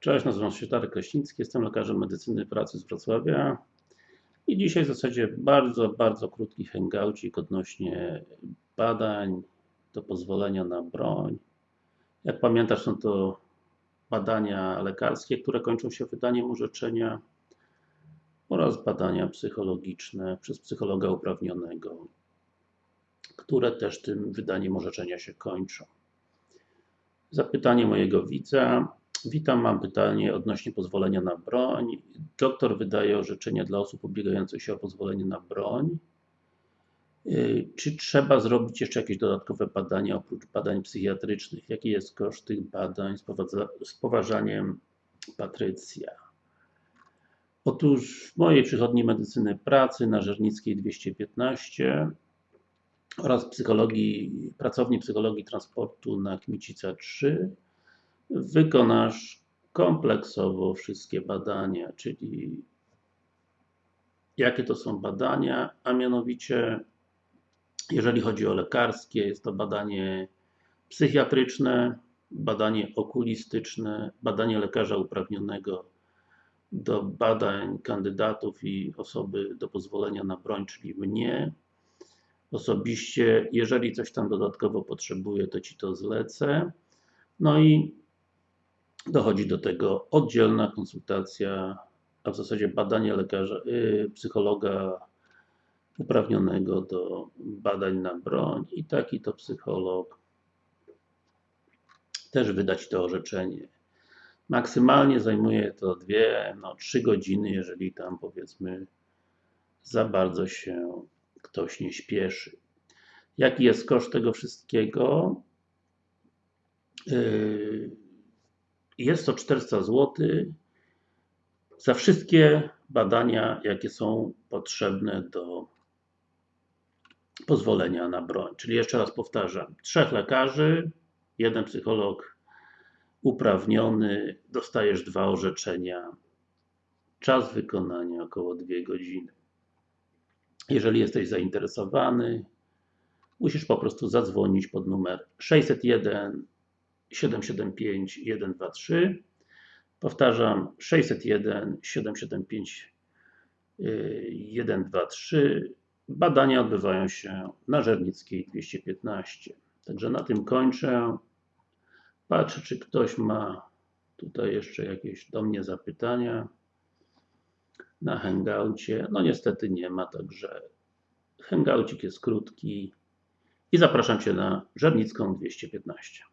Cześć, nazywam się Darek Kraśnicki, jestem lekarzem medycyny pracy z Wrocławia i dzisiaj w zasadzie bardzo, bardzo krótki hangoucik odnośnie badań do pozwolenia na broń. Jak pamiętasz są to badania lekarskie, które kończą się wydaniem orzeczenia oraz badania psychologiczne przez psychologa uprawnionego, które też tym wydaniem orzeczenia się kończą. Zapytanie mojego widza. Witam, mam pytanie odnośnie pozwolenia na broń. Doktor wydaje orzeczenia dla osób ubiegających się o pozwolenie na broń. Yy, Czy trzeba zrobić jeszcze jakieś dodatkowe badania oprócz badań psychiatrycznych? Jaki jest koszt tych badań z poważaniem Patrycja? Otóż w mojej przychodni medycyny pracy na Żernickiej 215 oraz psychologii, pracowni psychologii transportu na Kmicica 3 wykonasz kompleksowo wszystkie badania, czyli jakie to są badania, a mianowicie jeżeli chodzi o lekarskie, jest to badanie psychiatryczne, badanie okulistyczne, badanie lekarza uprawnionego do badań kandydatów i osoby do pozwolenia na broń, czyli mnie. Osobiście, jeżeli coś tam dodatkowo potrzebuję, to Ci to zlecę. No i dochodzi do tego oddzielna konsultacja, a w zasadzie badanie lekarza, yy, psychologa uprawnionego do badań na broń i taki to psycholog też wydać to orzeczenie. Maksymalnie zajmuje to dwie, no trzy godziny, jeżeli tam powiedzmy za bardzo się ktoś nie śpieszy. Jaki jest koszt tego wszystkiego? Yy, Jest to 400 zł za wszystkie badania, jakie są potrzebne do pozwolenia na broń. Czyli jeszcze raz powtarzam, trzech lekarzy, jeden psycholog uprawniony, dostajesz dwa orzeczenia, czas wykonania około 2 godziny. Jeżeli jesteś zainteresowany, musisz po prostu zadzwonić pod numer 601 775 123 Powtarzam 601 775 123 Badania odbywają się na Żernickiej 215. Także na tym kończę. Patrzę, czy ktoś ma tutaj jeszcze jakieś do mnie zapytania na hangoucie. No niestety nie ma, także hangoucik jest krótki i zapraszam Cię na Żernicką 215.